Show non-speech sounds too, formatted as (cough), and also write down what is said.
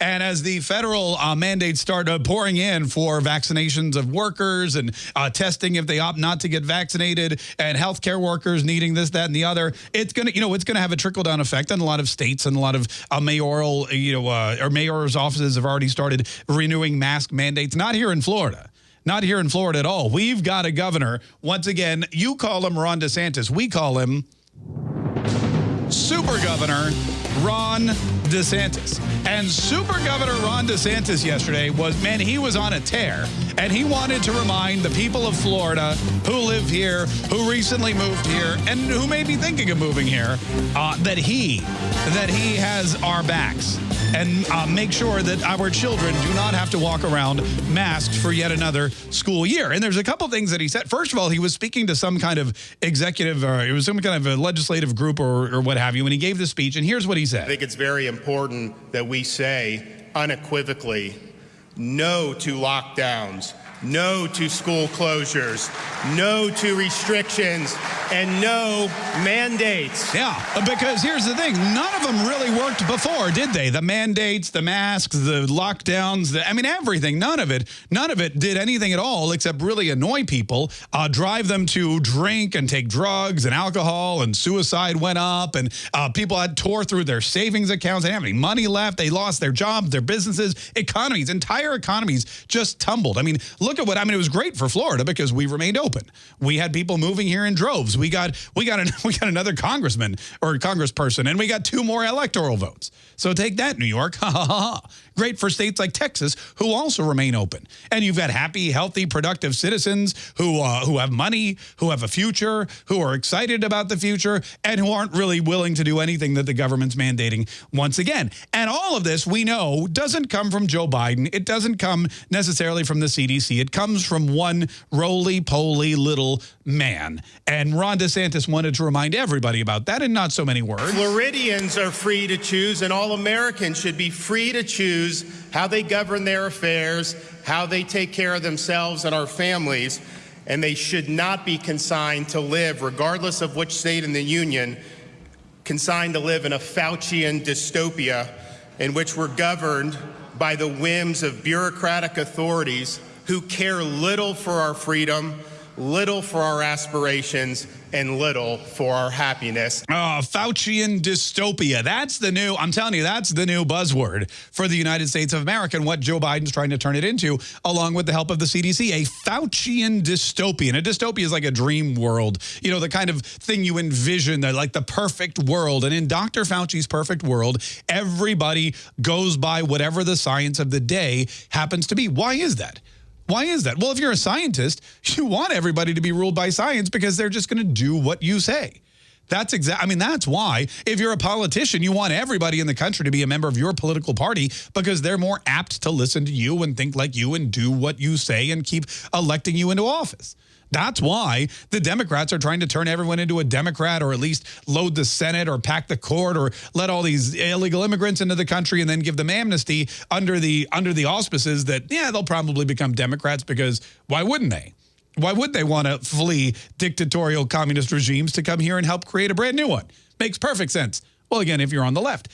And as the federal uh, mandates start uh, pouring in for vaccinations of workers and uh, testing if they opt not to get vaccinated and healthcare workers needing this, that, and the other, it's going to, you know, it's going to have a trickle down effect on a lot of states and a lot of uh, mayoral, you know, uh, or mayor's offices have already started renewing mask mandates. Not here in Florida. Not here in Florida at all. We've got a governor. Once again, you call him Ron DeSantis. We call him Super Governor Ron DeSantis. And Super Governor Ron DeSantis yesterday was, man, he was on a tear. And he wanted to remind the people of Florida who live here, who recently moved here, and who may be thinking of moving here, uh, that he, that he has our backs and uh, make sure that our children do not have to walk around masked for yet another school year. And there's a couple things that he said. First of all, he was speaking to some kind of executive, or it was some kind of a legislative group or, or what have you, and he gave the speech. And here's what he said. I think it's very important that we say unequivocally no to lockdowns no to school closures, no to restrictions, and no mandates. Yeah, because here's the thing. None of them really worked before, did they? The mandates, the masks, the lockdowns, the, I mean, everything. None of it, none of it did anything at all except really annoy people, uh, drive them to drink and take drugs and alcohol and suicide went up and uh, people had tore through their savings accounts. They didn't have any money left. They lost their jobs, their businesses, economies, entire economies just tumbled. I mean, look at what I mean. It was great for Florida because we remained open. We had people moving here in droves. We got we got an, (laughs) we got another congressman or congressperson, and we got two more electoral votes. So take that, New York. (laughs) Ha ha ha. Great for states like Texas, who also remain open. And you've got happy, healthy, productive citizens who uh, who have money, who have a future, who are excited about the future, and who aren't really willing to do anything that the government's mandating once again. And all of this, we know, doesn't come from Joe Biden. It doesn't come necessarily from the CDC. It comes from one roly-poly little man. And Ron DeSantis wanted to remind everybody about that in not so many words. Floridians are free to choose, and all Americans should be free to choose how they govern their affairs, how they take care of themselves and our families, and they should not be consigned to live, regardless of which state in the union, consigned to live in a Faucian dystopia in which we're governed by the whims of bureaucratic authorities who care little for our freedom, little for our aspirations, and little for our happiness. Oh, Faucian dystopia. That's the new, I'm telling you, that's the new buzzword for the United States of America and what Joe Biden's trying to turn it into, along with the help of the CDC, a Faucian dystopia. And a dystopia is like a dream world, you know, the kind of thing you envision, like the perfect world. And in Dr. Fauci's perfect world, everybody goes by whatever the science of the day happens to be. Why is that? Why is that? Well, if you're a scientist, (laughs) you want everybody to be ruled by science because they're just going to do what you say. That's exact. I mean, that's why if you're a politician, you want everybody in the country to be a member of your political party because they're more apt to listen to you and think like you and do what you say and keep electing you into office. That's why the Democrats are trying to turn everyone into a Democrat or at least load the Senate or pack the court or let all these illegal immigrants into the country and then give them amnesty under the under the auspices that, yeah, they'll probably become Democrats because why wouldn't they? Why would they want to flee dictatorial communist regimes to come here and help create a brand new one? Makes perfect sense. Well, again, if you're on the left.